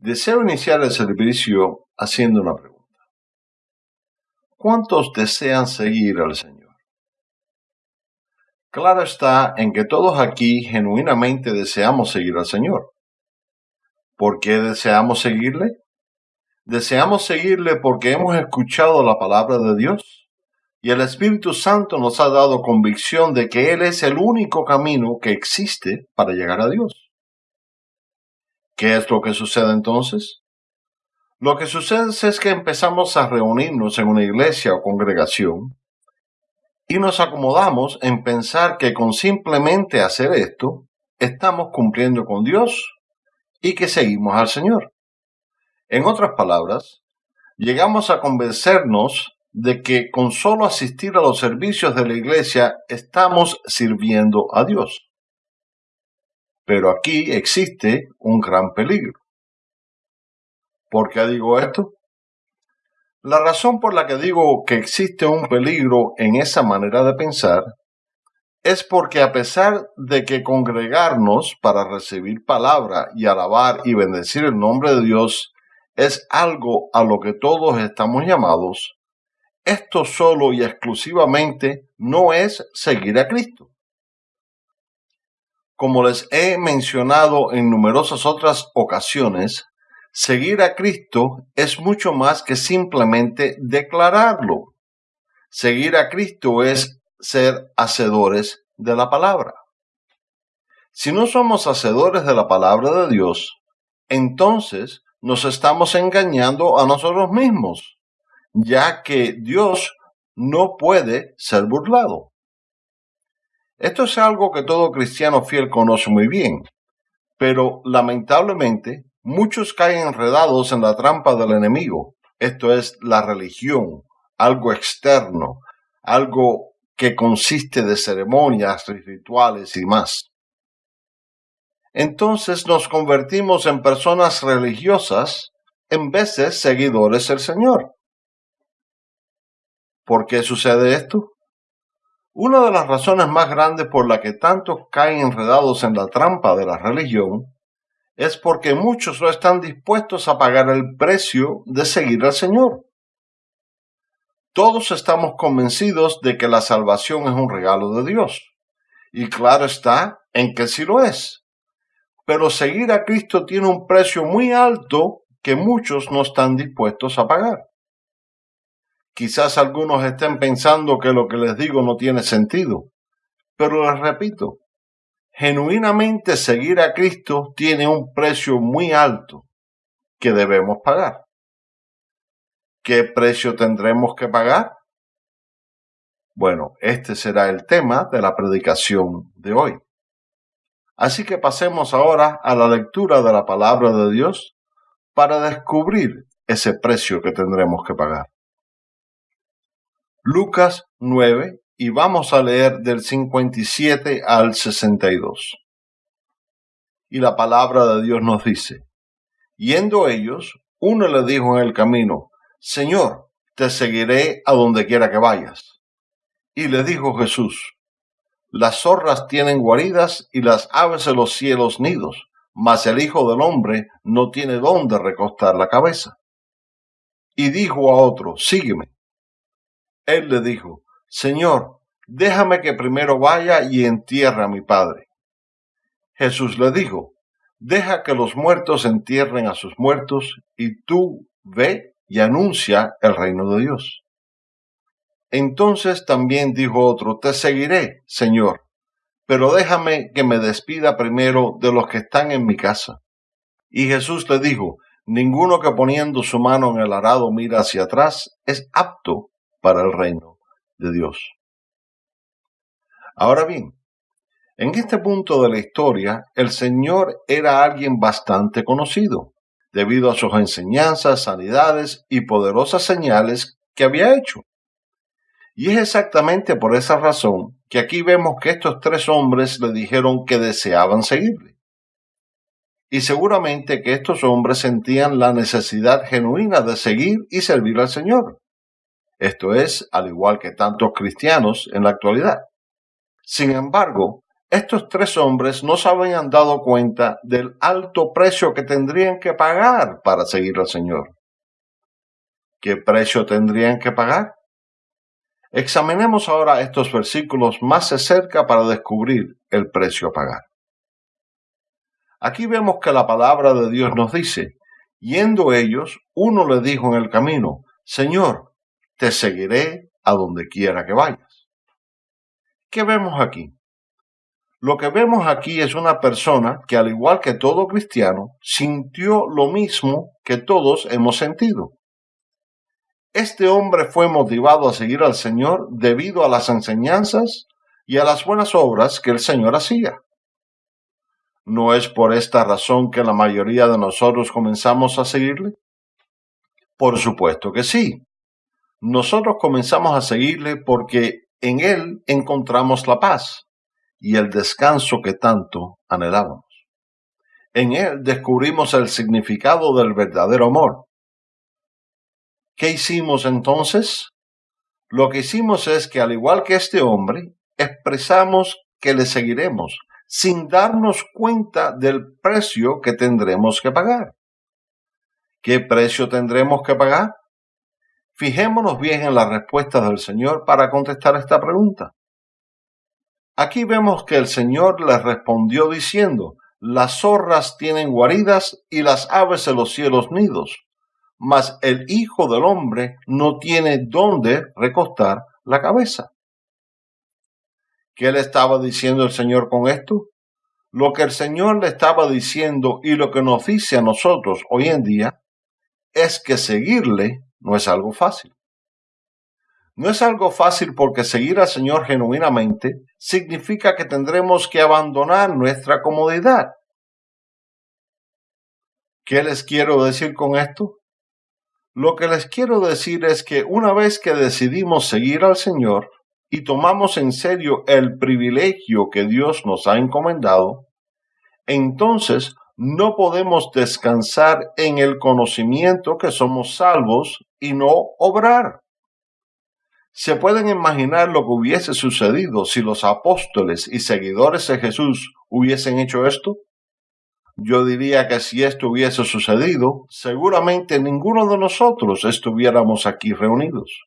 Deseo iniciar el servicio haciendo una pregunta. ¿Cuántos desean seguir al Señor? Claro está en que todos aquí genuinamente deseamos seguir al Señor. ¿Por qué deseamos seguirle? Deseamos seguirle porque hemos escuchado la palabra de Dios y el Espíritu Santo nos ha dado convicción de que Él es el único camino que existe para llegar a Dios. ¿Qué es lo que sucede entonces? Lo que sucede es que empezamos a reunirnos en una iglesia o congregación y nos acomodamos en pensar que con simplemente hacer esto estamos cumpliendo con Dios y que seguimos al Señor. En otras palabras, llegamos a convencernos de que con solo asistir a los servicios de la iglesia estamos sirviendo a Dios. Pero aquí existe un gran peligro. ¿Por qué digo esto? La razón por la que digo que existe un peligro en esa manera de pensar es porque a pesar de que congregarnos para recibir palabra y alabar y bendecir el nombre de Dios es algo a lo que todos estamos llamados, esto solo y exclusivamente no es seguir a Cristo. Como les he mencionado en numerosas otras ocasiones, seguir a Cristo es mucho más que simplemente declararlo. Seguir a Cristo es ser hacedores de la palabra. Si no somos hacedores de la palabra de Dios, entonces nos estamos engañando a nosotros mismos, ya que Dios no puede ser burlado. Esto es algo que todo cristiano fiel conoce muy bien, pero lamentablemente muchos caen enredados en la trampa del enemigo. Esto es la religión, algo externo, algo que consiste de ceremonias, rituales y más. Entonces nos convertimos en personas religiosas en de seguidores del Señor. ¿Por qué sucede esto? Una de las razones más grandes por la que tantos caen enredados en la trampa de la religión es porque muchos no están dispuestos a pagar el precio de seguir al Señor. Todos estamos convencidos de que la salvación es un regalo de Dios. Y claro está en que sí lo es. Pero seguir a Cristo tiene un precio muy alto que muchos no están dispuestos a pagar. Quizás algunos estén pensando que lo que les digo no tiene sentido, pero les repito, genuinamente seguir a Cristo tiene un precio muy alto que debemos pagar. ¿Qué precio tendremos que pagar? Bueno, este será el tema de la predicación de hoy. Así que pasemos ahora a la lectura de la palabra de Dios para descubrir ese precio que tendremos que pagar. Lucas 9 y vamos a leer del 57 al 62. Y la palabra de Dios nos dice, yendo ellos, uno le dijo en el camino, Señor, te seguiré a donde quiera que vayas. Y le dijo Jesús, las zorras tienen guaridas y las aves de los cielos nidos, mas el Hijo del Hombre no tiene dónde recostar la cabeza. Y dijo a otro, sígueme. Él le dijo, Señor, déjame que primero vaya y entierre a mi padre. Jesús le dijo, deja que los muertos entierren a sus muertos, y tú ve y anuncia el reino de Dios. Entonces también dijo otro, te seguiré, Señor, pero déjame que me despida primero de los que están en mi casa. Y Jesús le dijo, ninguno que poniendo su mano en el arado mira hacia atrás es apto para el reino de Dios. Ahora bien, en este punto de la historia, el Señor era alguien bastante conocido, debido a sus enseñanzas, sanidades y poderosas señales que había hecho. Y es exactamente por esa razón que aquí vemos que estos tres hombres le dijeron que deseaban seguirle. Y seguramente que estos hombres sentían la necesidad genuina de seguir y servir al Señor. Esto es, al igual que tantos cristianos en la actualidad. Sin embargo, estos tres hombres no se habían dado cuenta del alto precio que tendrían que pagar para seguir al Señor. ¿Qué precio tendrían que pagar? Examinemos ahora estos versículos más de cerca para descubrir el precio a pagar. Aquí vemos que la palabra de Dios nos dice, yendo ellos, uno le dijo en el camino, Señor, te seguiré a donde quiera que vayas. ¿Qué vemos aquí? Lo que vemos aquí es una persona que, al igual que todo cristiano, sintió lo mismo que todos hemos sentido. Este hombre fue motivado a seguir al Señor debido a las enseñanzas y a las buenas obras que el Señor hacía. ¿No es por esta razón que la mayoría de nosotros comenzamos a seguirle? Por supuesto que sí. Nosotros comenzamos a seguirle porque en Él encontramos la paz y el descanso que tanto anhelábamos. En Él descubrimos el significado del verdadero amor ¿Qué hicimos entonces? Lo que hicimos es que al igual que este hombre, expresamos que le seguiremos sin darnos cuenta del precio que tendremos que pagar. ¿Qué precio tendremos que pagar? Fijémonos bien en la respuesta del Señor para contestar esta pregunta. Aquí vemos que el Señor le respondió diciendo, las zorras tienen guaridas y las aves de los cielos nidos, mas el Hijo del Hombre no tiene dónde recostar la cabeza. ¿Qué le estaba diciendo el Señor con esto? Lo que el Señor le estaba diciendo y lo que nos dice a nosotros hoy en día es que seguirle no es algo fácil. No es algo fácil porque seguir al Señor genuinamente significa que tendremos que abandonar nuestra comodidad. ¿Qué les quiero decir con esto? Lo que les quiero decir es que una vez que decidimos seguir al Señor y tomamos en serio el privilegio que Dios nos ha encomendado, entonces no podemos descansar en el conocimiento que somos salvos y no obrar. ¿Se pueden imaginar lo que hubiese sucedido si los apóstoles y seguidores de Jesús hubiesen hecho esto? Yo diría que si esto hubiese sucedido, seguramente ninguno de nosotros estuviéramos aquí reunidos.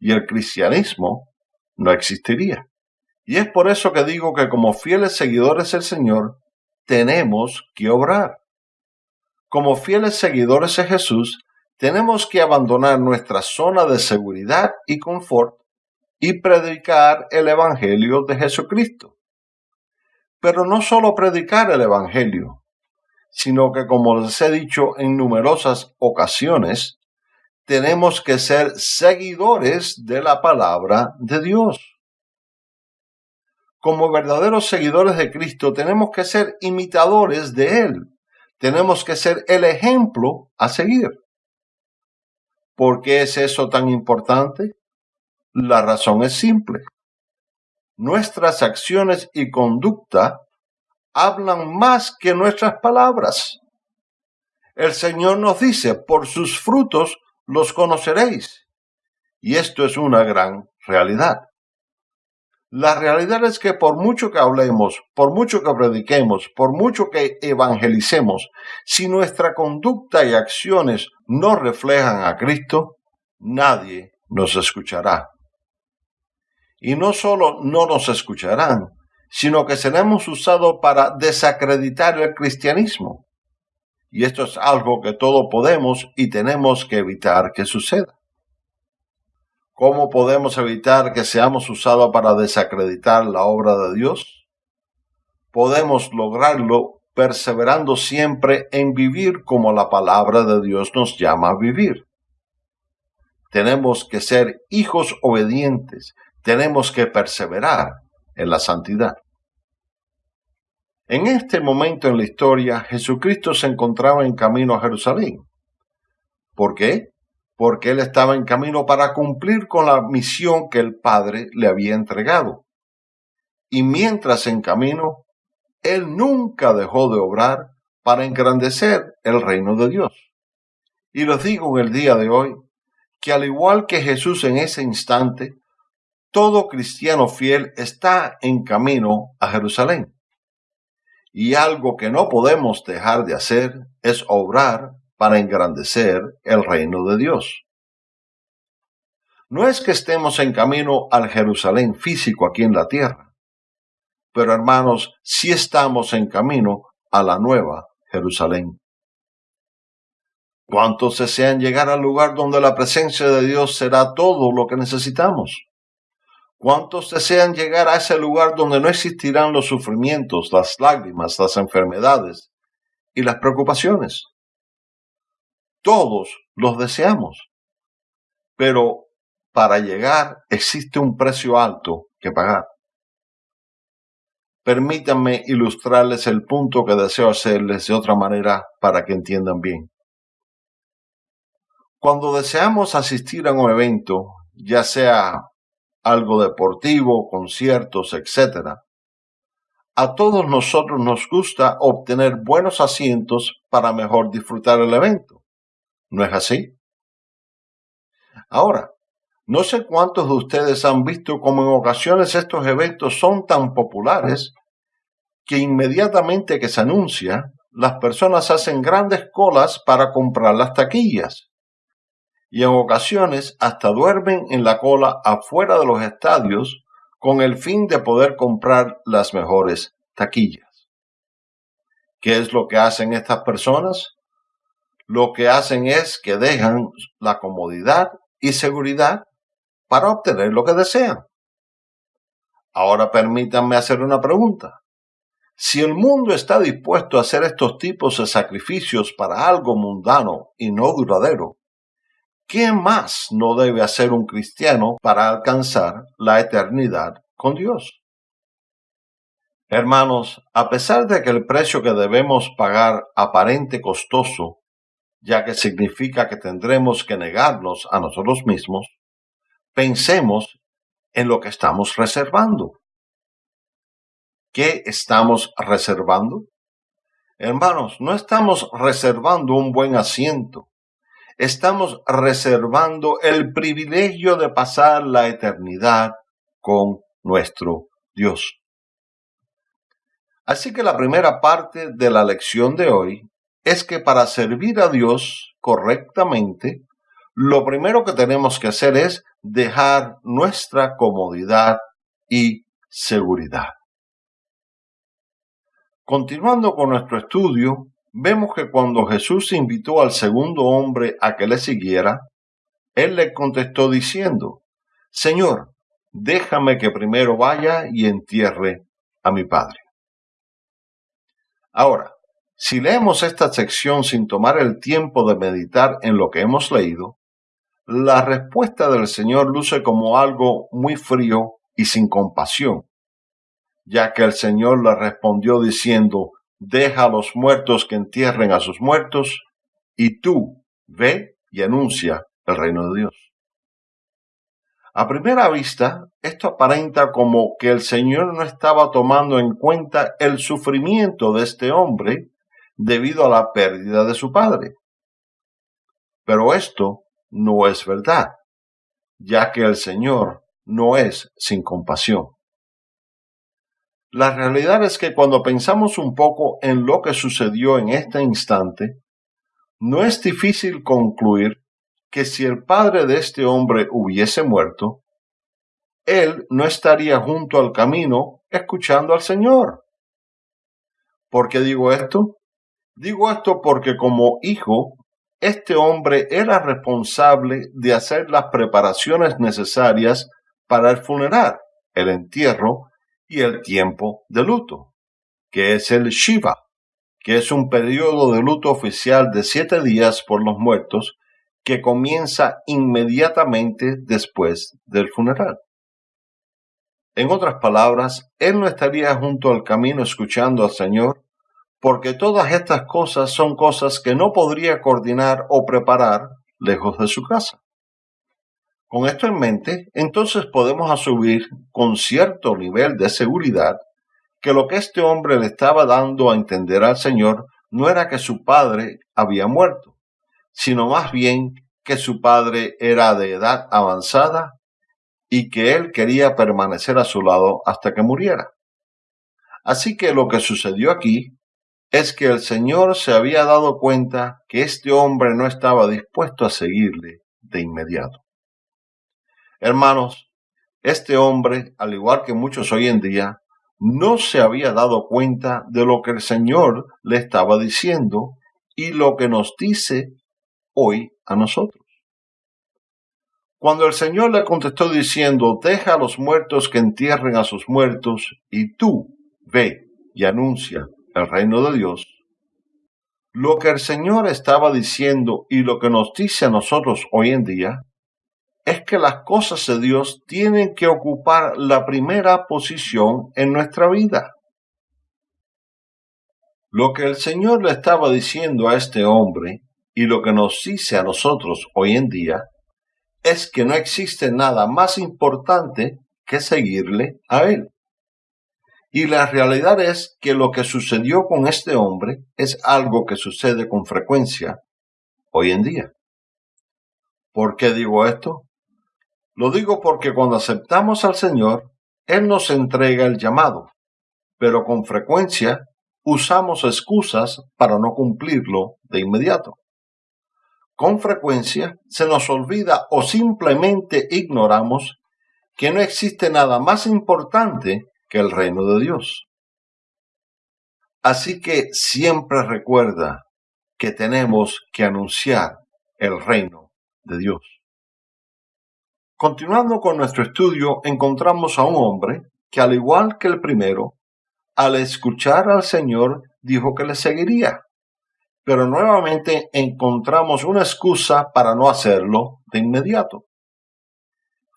Y el cristianismo no existiría. Y es por eso que digo que como fieles seguidores del Señor, tenemos que obrar. Como fieles seguidores de Jesús, tenemos que abandonar nuestra zona de seguridad y confort y predicar el Evangelio de Jesucristo. Pero no solo predicar el Evangelio, sino que, como les he dicho en numerosas ocasiones, tenemos que ser seguidores de la palabra de Dios. Como verdaderos seguidores de Cristo, tenemos que ser imitadores de Él. Tenemos que ser el ejemplo a seguir. ¿Por qué es eso tan importante? La razón es simple. Nuestras acciones y conducta hablan más que nuestras palabras. El Señor nos dice, por sus frutos los conoceréis. Y esto es una gran realidad. La realidad es que por mucho que hablemos, por mucho que prediquemos, por mucho que evangelicemos, si nuestra conducta y acciones no reflejan a Cristo, nadie nos escuchará. Y no solo no nos escucharán, sino que seremos usados para desacreditar el cristianismo. Y esto es algo que todos podemos y tenemos que evitar que suceda. ¿Cómo podemos evitar que seamos usados para desacreditar la obra de Dios? Podemos lograrlo perseverando siempre en vivir como la palabra de Dios nos llama a vivir. Tenemos que ser hijos obedientes, tenemos que perseverar en la santidad. En este momento en la historia, Jesucristo se encontraba en camino a Jerusalén. ¿Por qué? Porque él estaba en camino para cumplir con la misión que el Padre le había entregado. Y mientras en camino, él nunca dejó de obrar para engrandecer el reino de Dios. Y les digo en el día de hoy que al igual que Jesús en ese instante, todo cristiano fiel está en camino a Jerusalén. Y algo que no podemos dejar de hacer es obrar para engrandecer el reino de Dios. No es que estemos en camino al Jerusalén físico aquí en la tierra, pero hermanos, sí estamos en camino a la nueva Jerusalén. ¿Cuántos desean llegar al lugar donde la presencia de Dios será todo lo que necesitamos? ¿Cuántos desean llegar a ese lugar donde no existirán los sufrimientos, las lágrimas, las enfermedades y las preocupaciones? Todos los deseamos. Pero para llegar existe un precio alto que pagar. Permítanme ilustrarles el punto que deseo hacerles de otra manera para que entiendan bien. Cuando deseamos asistir a un evento, ya sea algo deportivo, conciertos, etc., a todos nosotros nos gusta obtener buenos asientos para mejor disfrutar el evento. ¿No es así? Ahora, no sé cuántos de ustedes han visto cómo en ocasiones estos eventos son tan populares que inmediatamente que se anuncia, las personas hacen grandes colas para comprar las taquillas. Y en ocasiones hasta duermen en la cola afuera de los estadios con el fin de poder comprar las mejores taquillas. ¿Qué es lo que hacen estas personas? Lo que hacen es que dejan la comodidad y seguridad para obtener lo que desean. Ahora permítanme hacer una pregunta. Si el mundo está dispuesto a hacer estos tipos de sacrificios para algo mundano y no duradero, ¿qué más no debe hacer un cristiano para alcanzar la eternidad con Dios? Hermanos, a pesar de que el precio que debemos pagar aparente costoso, ya que significa que tendremos que negarnos a nosotros mismos, pensemos en lo que estamos reservando. ¿Qué estamos reservando? Hermanos, no estamos reservando un buen asiento. Estamos reservando el privilegio de pasar la eternidad con nuestro Dios. Así que la primera parte de la lección de hoy es que para servir a Dios correctamente, lo primero que tenemos que hacer es dejar nuestra comodidad y seguridad. Continuando con nuestro estudio, vemos que cuando Jesús invitó al segundo hombre a que le siguiera, él le contestó diciendo, Señor, déjame que primero vaya y entierre a mi padre. Ahora, si leemos esta sección sin tomar el tiempo de meditar en lo que hemos leído, la respuesta del Señor luce como algo muy frío y sin compasión, ya que el Señor le respondió diciendo, deja a los muertos que entierren a sus muertos, y tú ve y anuncia el reino de Dios. A primera vista, esto aparenta como que el Señor no estaba tomando en cuenta el sufrimiento de este hombre debido a la pérdida de su padre. Pero esto no es verdad, ya que el Señor no es sin compasión. La realidad es que cuando pensamos un poco en lo que sucedió en este instante, no es difícil concluir que si el padre de este hombre hubiese muerto, él no estaría junto al camino escuchando al Señor. ¿Por qué digo esto? Digo esto porque como hijo, este hombre era responsable de hacer las preparaciones necesarias para el funeral, el entierro y el tiempo de luto, que es el Shiva, que es un periodo de luto oficial de siete días por los muertos que comienza inmediatamente después del funeral. En otras palabras, él no estaría junto al camino escuchando al Señor, porque todas estas cosas son cosas que no podría coordinar o preparar lejos de su casa. Con esto en mente, entonces podemos asumir con cierto nivel de seguridad que lo que este hombre le estaba dando a entender al Señor no era que su padre había muerto, sino más bien que su padre era de edad avanzada y que él quería permanecer a su lado hasta que muriera. Así que lo que sucedió aquí es que el Señor se había dado cuenta que este hombre no estaba dispuesto a seguirle de inmediato. Hermanos, este hombre, al igual que muchos hoy en día, no se había dado cuenta de lo que el Señor le estaba diciendo y lo que nos dice hoy a nosotros. Cuando el Señor le contestó diciendo, deja a los muertos que entierren a sus muertos, y tú ve y anuncia el reino de Dios, lo que el Señor estaba diciendo y lo que nos dice a nosotros hoy en día es que las cosas de Dios tienen que ocupar la primera posición en nuestra vida. Lo que el Señor le estaba diciendo a este hombre y lo que nos dice a nosotros hoy en día es que no existe nada más importante que seguirle a Él. Y la realidad es que lo que sucedió con este hombre es algo que sucede con frecuencia hoy en día. ¿Por qué digo esto? Lo digo porque cuando aceptamos al Señor, Él nos entrega el llamado, pero con frecuencia usamos excusas para no cumplirlo de inmediato. Con frecuencia se nos olvida o simplemente ignoramos que no existe nada más importante que el reino de Dios. Así que siempre recuerda que tenemos que anunciar el reino de Dios. Continuando con nuestro estudio, encontramos a un hombre que al igual que el primero, al escuchar al Señor dijo que le seguiría. Pero nuevamente encontramos una excusa para no hacerlo de inmediato.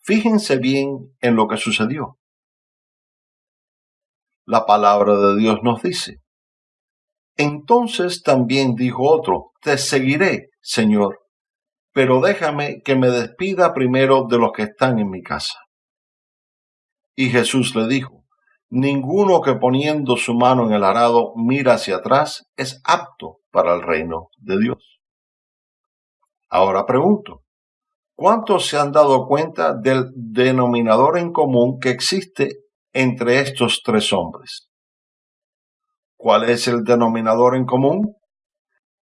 Fíjense bien en lo que sucedió. La palabra de Dios nos dice, entonces también dijo otro, te seguiré, Señor, pero déjame que me despida primero de los que están en mi casa. Y Jesús le dijo, ninguno que poniendo su mano en el arado mira hacia atrás es apto para el reino de Dios. Ahora pregunto, ¿cuántos se han dado cuenta del denominador en común que existe entre estos tres hombres? ¿Cuál es el denominador en común?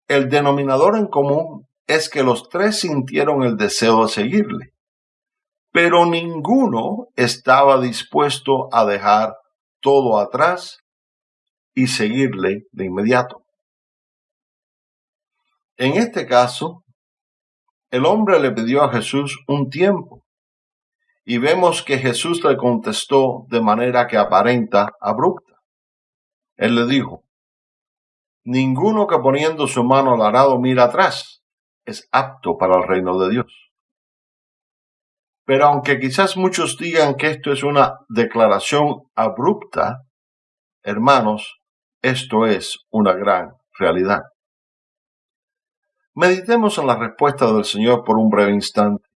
El denominador en común es que los tres sintieron el deseo de seguirle, pero ninguno estaba dispuesto a dejar todo atrás y seguirle de inmediato. En este caso, el hombre le pidió a Jesús un tiempo y vemos que Jesús le contestó de manera que aparenta abrupta. Él le dijo, Ninguno que poniendo su mano al arado mira atrás es apto para el reino de Dios. Pero aunque quizás muchos digan que esto es una declaración abrupta, hermanos, esto es una gran realidad. Meditemos en la respuesta del Señor por un breve instante.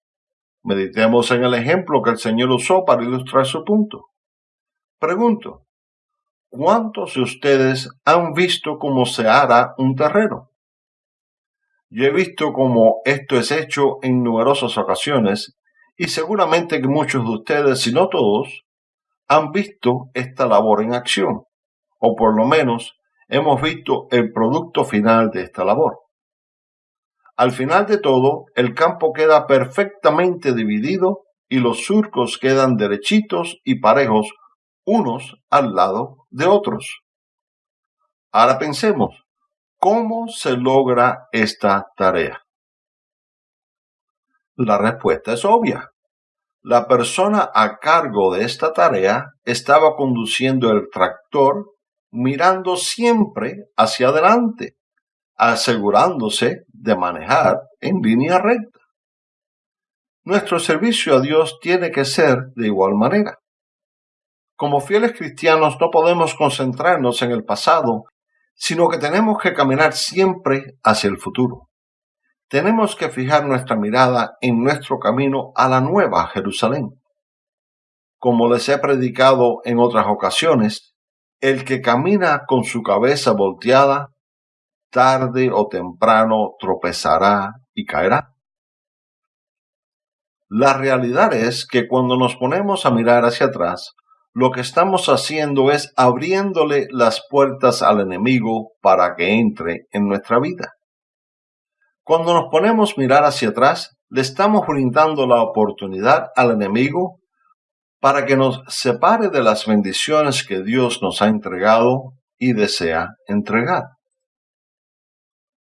Meditemos en el ejemplo que el Señor usó para ilustrar su punto. Pregunto, ¿cuántos de ustedes han visto cómo se hará un terreno? Yo he visto cómo esto es hecho en numerosas ocasiones y seguramente que muchos de ustedes, si no todos, han visto esta labor en acción, o por lo menos hemos visto el producto final de esta labor. Al final de todo, el campo queda perfectamente dividido y los surcos quedan derechitos y parejos unos al lado de otros. Ahora pensemos, ¿cómo se logra esta tarea? La respuesta es obvia. La persona a cargo de esta tarea estaba conduciendo el tractor mirando siempre hacia adelante, asegurándose de manejar en línea recta. Nuestro servicio a Dios tiene que ser de igual manera. Como fieles cristianos no podemos concentrarnos en el pasado, sino que tenemos que caminar siempre hacia el futuro tenemos que fijar nuestra mirada en nuestro camino a la nueva Jerusalén. Como les he predicado en otras ocasiones, el que camina con su cabeza volteada, tarde o temprano tropezará y caerá. La realidad es que cuando nos ponemos a mirar hacia atrás, lo que estamos haciendo es abriéndole las puertas al enemigo para que entre en nuestra vida. Cuando nos ponemos a mirar hacia atrás, le estamos brindando la oportunidad al enemigo para que nos separe de las bendiciones que Dios nos ha entregado y desea entregar.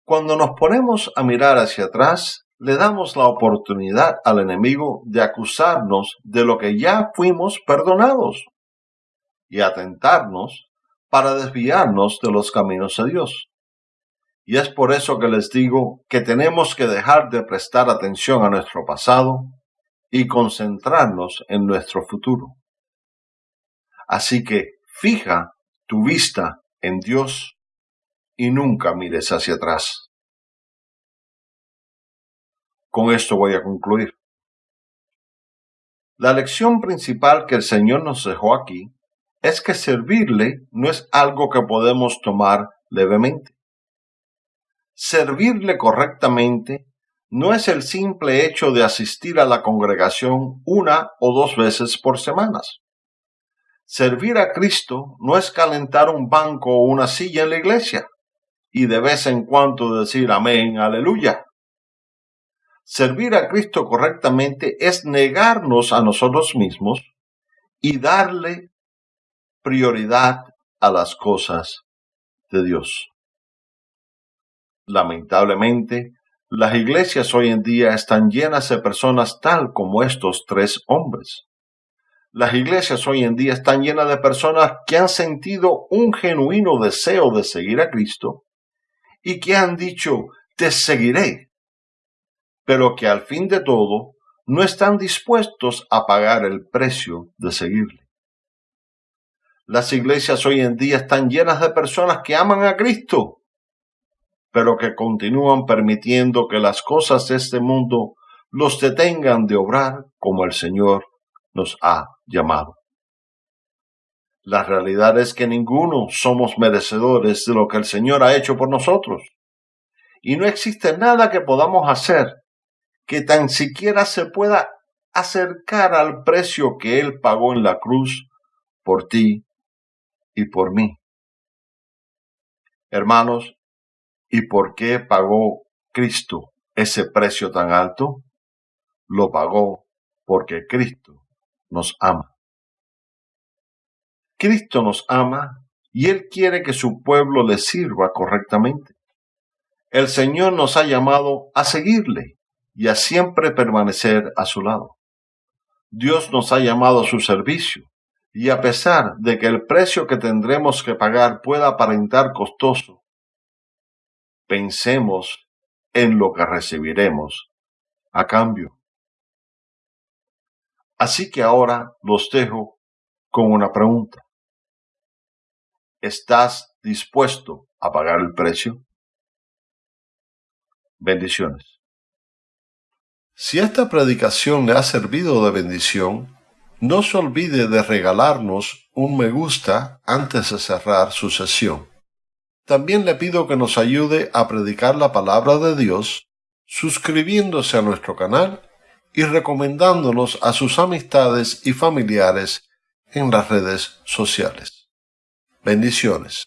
Cuando nos ponemos a mirar hacia atrás, le damos la oportunidad al enemigo de acusarnos de lo que ya fuimos perdonados y atentarnos para desviarnos de los caminos de Dios. Y es por eso que les digo que tenemos que dejar de prestar atención a nuestro pasado y concentrarnos en nuestro futuro. Así que fija tu vista en Dios y nunca mires hacia atrás. Con esto voy a concluir. La lección principal que el Señor nos dejó aquí es que servirle no es algo que podemos tomar levemente. Servirle correctamente no es el simple hecho de asistir a la congregación una o dos veces por semanas. Servir a Cristo no es calentar un banco o una silla en la iglesia y de vez en cuando decir amén, aleluya. Servir a Cristo correctamente es negarnos a nosotros mismos y darle prioridad a las cosas de Dios. Lamentablemente, las iglesias hoy en día están llenas de personas tal como estos tres hombres. Las iglesias hoy en día están llenas de personas que han sentido un genuino deseo de seguir a Cristo y que han dicho, te seguiré, pero que al fin de todo no están dispuestos a pagar el precio de seguirle. Las iglesias hoy en día están llenas de personas que aman a Cristo, pero que continúan permitiendo que las cosas de este mundo los detengan de obrar como el Señor nos ha llamado. La realidad es que ninguno somos merecedores de lo que el Señor ha hecho por nosotros. Y no existe nada que podamos hacer que tan siquiera se pueda acercar al precio que Él pagó en la cruz por ti y por mí. Hermanos, ¿y por qué pagó Cristo ese precio tan alto? Lo pagó porque Cristo nos ama. Cristo nos ama y Él quiere que su pueblo le sirva correctamente. El Señor nos ha llamado a seguirle y a siempre permanecer a su lado. Dios nos ha llamado a su servicio, y a pesar de que el precio que tendremos que pagar pueda aparentar costoso, pensemos en lo que recibiremos a cambio. Así que ahora los dejo con una pregunta. ¿Estás dispuesto a pagar el precio? Bendiciones. Si esta predicación le ha servido de bendición, no se olvide de regalarnos un me gusta antes de cerrar su sesión. También le pido que nos ayude a predicar la palabra de Dios, suscribiéndose a nuestro canal y recomendándonos a sus amistades y familiares en las redes sociales. Bendiciones.